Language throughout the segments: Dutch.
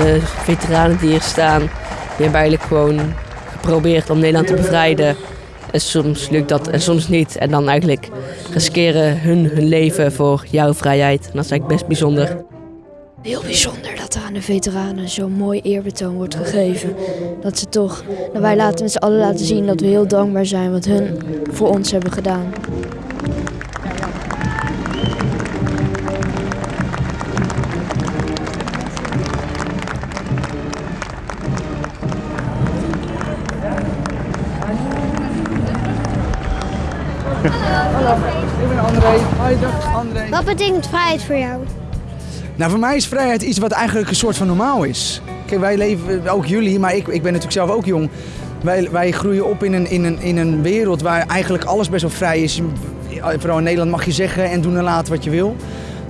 de veteranen die hier staan, die hebben eigenlijk gewoon geprobeerd om Nederland te bevrijden. En soms lukt dat en soms niet. En dan eigenlijk riskeren hun hun leven voor jouw vrijheid. En dat is eigenlijk best bijzonder. Heel bijzonder dat er aan de veteranen zo'n mooi eerbetoon wordt gegeven. Dat ze toch, dat wij laten met z'n allen laten zien dat we heel dankbaar zijn wat hun voor ons hebben gedaan. Ik ben André. Hoi, dag André. Wat betekent vrijheid voor jou? Nou, voor mij is vrijheid iets wat eigenlijk een soort van normaal is. Kijk, wij leven, ook jullie, maar ik, ik ben natuurlijk zelf ook jong. Wij, wij groeien op in een, in, een, in een wereld waar eigenlijk alles best wel vrij is. Vooral in Nederland mag je zeggen en doen en laten wat je wil.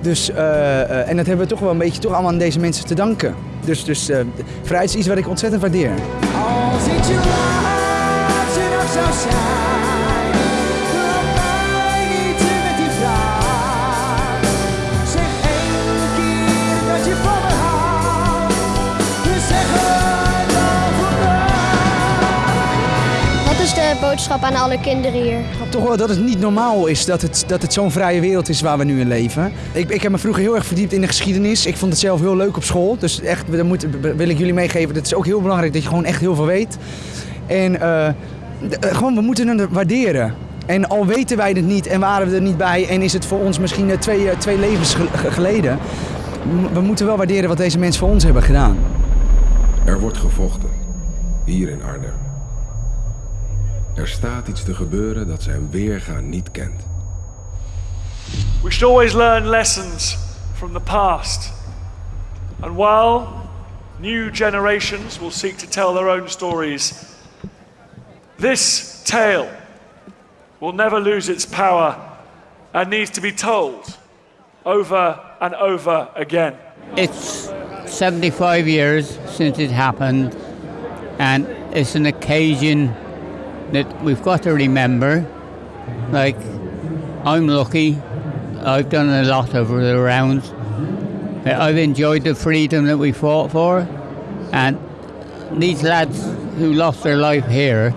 Dus, eh, eh, en dat hebben we toch wel een beetje toch allemaal aan deze mensen te danken. Dus, dus eh, vrijheid is iets wat ik ontzettend waardeer. Als je laat, boodschap aan alle kinderen hier? Toch wel dat het niet normaal is dat het, dat het zo'n vrije wereld is waar we nu in leven. Ik, ik heb me vroeger heel erg verdiept in de geschiedenis. Ik vond het zelf heel leuk op school. Dus echt, dat moet, wil ik jullie meegeven. Het is ook heel belangrijk dat je gewoon echt heel veel weet. En eh, eh, gewoon, we moeten het waarderen. En al weten wij het niet en waren we er niet bij en is het voor ons misschien eh, twee, twee levens ge- ge- geleden. We moeten wel waarderen wat deze mensen voor ons hebben gedaan. Er wordt gevochten. Hier in Arnhem. Er staat iets te gebeuren dat zijn weerga niet kent. We should always learn lessons from the past. And while new generations will seek to tell their own stories, this tale will never lose its power and needs to be told over and over again. It's 75 years since it happened, and it's an occasion that we've got to remember. Like, I'm lucky, I've done a lot over the rounds. I've enjoyed the freedom that we fought for, and these lads who lost their life here,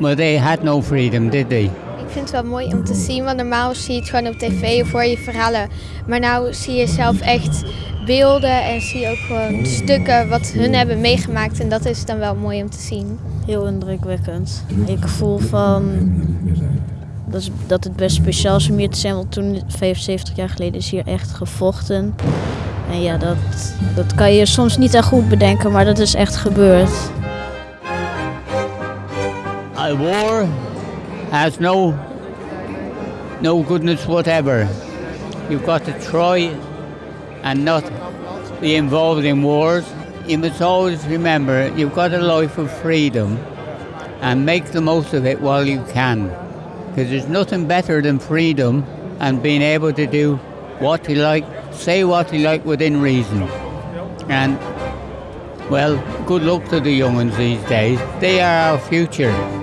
well, they had no freedom, did they? Ik vind het wel mooi om te zien, want normaal zie je het gewoon op tv of hoor je verhalen. Maar nou zie je zelf echt beelden en zie je ook gewoon stukken wat hun hebben meegemaakt. En dat is dan wel mooi om te zien. Heel indrukwekkend. Ik voel van dat, is, dat het best speciaal is om hier te zijn, want toen 75 jaar geleden is hier echt gevochten. En ja, dat, dat kan je soms niet echt goed bedenken, maar dat is echt gebeurd. A war has no no goodness whatever. You've got to try and not be involved in wars. You must always remember you've got a life of freedom and make the most of it while you can. Because there's nothing better than freedom and being able to do what you like, say what you like within reason. And well, good luck to the young ones these days. They are our future.